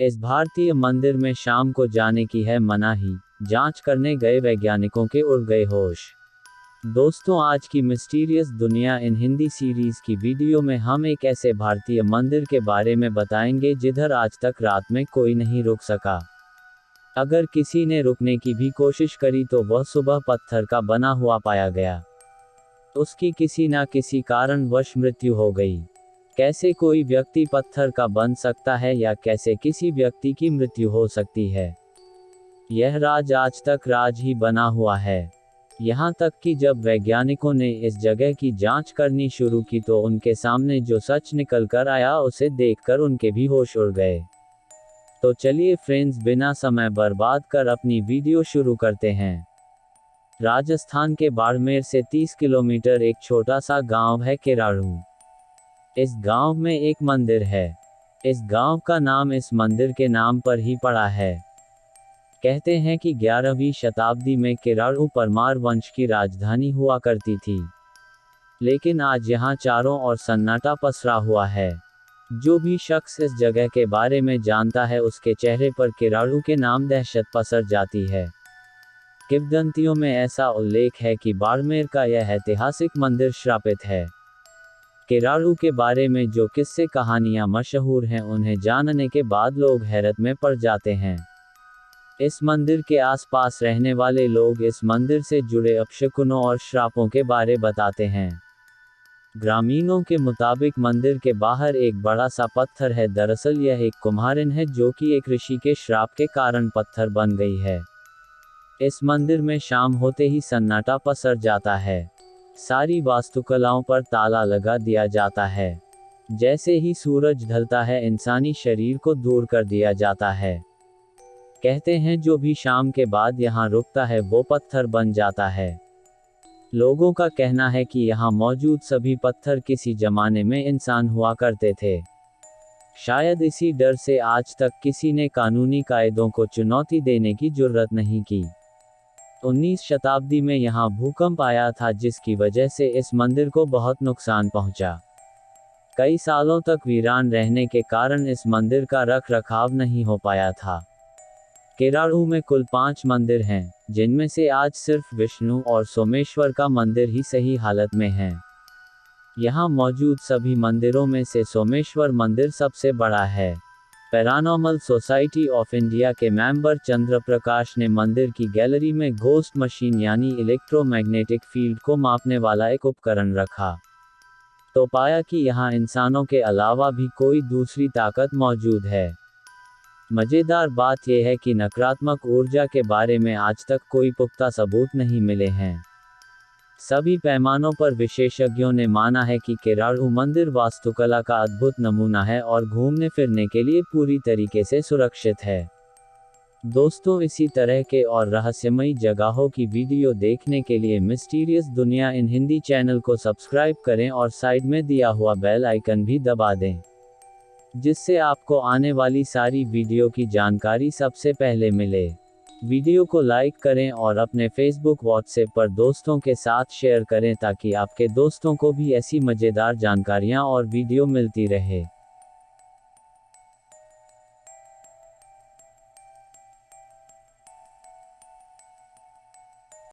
इस भारतीय मंदिर में शाम को जाने की है मनाही, जाँच करने गए वैज्ञानिकों के उड़ गए होश। दोस्तों, आज की mysterious Duniya in Hindi series की वीडियो में हम एक ऐसे भारतीय मंदिर के बारे में बताएँगे जिधर आज तक रात में कोई नहीं रुक सका। अगर किसी ने रुकने की भी कोशिश करी तो वह सुबह पत्थर का बना हुआ पाया गया। उसकी किसी न किसी कारणवश मृत्यु हो गई। कैसे कोई व्यक्ति पत्थर का बन सकता है या कैसे किसी व्यक्ति की मृत्यु हो सकती है? यह राज आज तक राज ही बना हुआ है। यहाँ तक कि जब वैज्ञानिकों ने इस जगह की जाँच करनी शुरू की तो उनके सामने जो सच निकल कर आया उसे देखकर उनके भी होश उड़ गए। तो चलिए फ्रेंड्स, बिना समय बर्बाद कर अपनी वीडियो शुरू करते हैं। राजस्थान के बाड़मेर से 30 किलोमीटर एक छोटा सा गाँव है केराड़ू। इस गाँव में एक मंदिर है। इस गाँव का नाम इस मंदिर के नाम पर ही पड़ा है। कहते हैं कि 11वीं शताब्दी में किराड़ू परमार वंश की राजधानी हुआ करती थी। लेकिन आज यहाँ चारों ओर सन्नाटा पसरा हुआ है। जो भी शख्स इस जगह के बारे में जानता है, उसके चेहरे पर किराड़ू के नाम दहशत पसर जाती है। किवदंतियों में ऐसा उल्लेख है कि बाड़मेर का यह ऐतिहासिक मंदिर श्रापित है। किराड़ू के बारे में जो किस्से कहानियाँ मशहूर हैं, उन्हें जानने के बाद लोग हैरत में पड़ जाते हैं। इस मंदिर के आसपास रहने वाले लोग इस मंदिर से जुड़े अपशकुनों और श्रापों के बारे बताते हैं। ग्रामीणों के मुताबिक मंदिर के बाहर एक बड़ा सा पत्थर है, दरअसल यह एक कुम्हारिन है जो कि एक ऋषि के श्राप के कारण पत्थर बन गई है। इस मंदिर में शाम होते ही सन्नाटा पसर जाता है। सारी वास्तुकलाओं पर ताला लगा दिया जाता है। जैसे ही सूरज ढलता है, इंसानी शरीर को दूर कर दिया जाता है। कहते हैं, जो भी शाम के बाद यहाँ रुकता है, वो पत्थर बन जाता है। लोगों का कहना है कि यहाँ मौजूद सभी पत्थर किसी जमाने में इंसान हुआ करते थे। शायद इसी डर से आज तक किसी ने कानूनी कायदों को चुनौती देने की ज़रूरत नहीं की। 19 शताब्दी में यहाँ भूकंप आया था जिसकी वजह से इस मंदिर को बहुत नुकसान पहुँचा। कई सालों तक वीरान रहने के कारण इस मंदिर का रख रखाव नहीं हो पाया था। केराड़ू में कुल पाँच मंदिर हैं, जिनमें से आज सिर्फ़ विष्णु और सोमेश्वर का मंदिर ही सही हालत में है। यहाँ मौजूद सभी मंदिरों में से सोमेश्वर मंदिर सबसे बड़ा है। पैरानॉर्मल सोसाइटी ऑफ़ इंडिया के मेंबर चंद्र प्रकाश ने मंदिर की गैलरी में घोस्ट मशीन यानी इलेक्ट्रोमैग्नेटिक फ़ील्ड को मापने वाला एक उपकरण रखा। तो पाया कि यहाँ इंसानों के अलावा भी कोई दूसरी ताकत मौजूद है। मज़ेदार बात यह है कि नकारात्मक ऊर्जा के बारे में आज तक कोई पुख्ता सबूत नहीं मिले हैं। सभी पैमानों पर विशेषज्ञों ने माना है कि केराड़ू मंदिर वास्तुकला का अद्भुत नमूना है और घूमने फिरने के लिए पूरी तरीके से सुरक्षित है। दोस्तों, इसी तरह के और रहस्यमयी जगहों की वीडियो देखने के लिए mysterious Duniya in Hindi channel को सब्सक्राइब करें और साइड में दिया हुआ बेल आइकन भी दबा दें, जिससे आपको आने वाली सारी वीडियो की जानकारी सबसे पहले मिले। वीडियो को लाइक करें और अपने फेसबुक व्हाट्सएप पर दोस्तों के साथ शेयर करें ताकि आपके दोस्तों को भी ऐसी मज़ेदार जानकारियाँ और वीडियो मिलती रहे।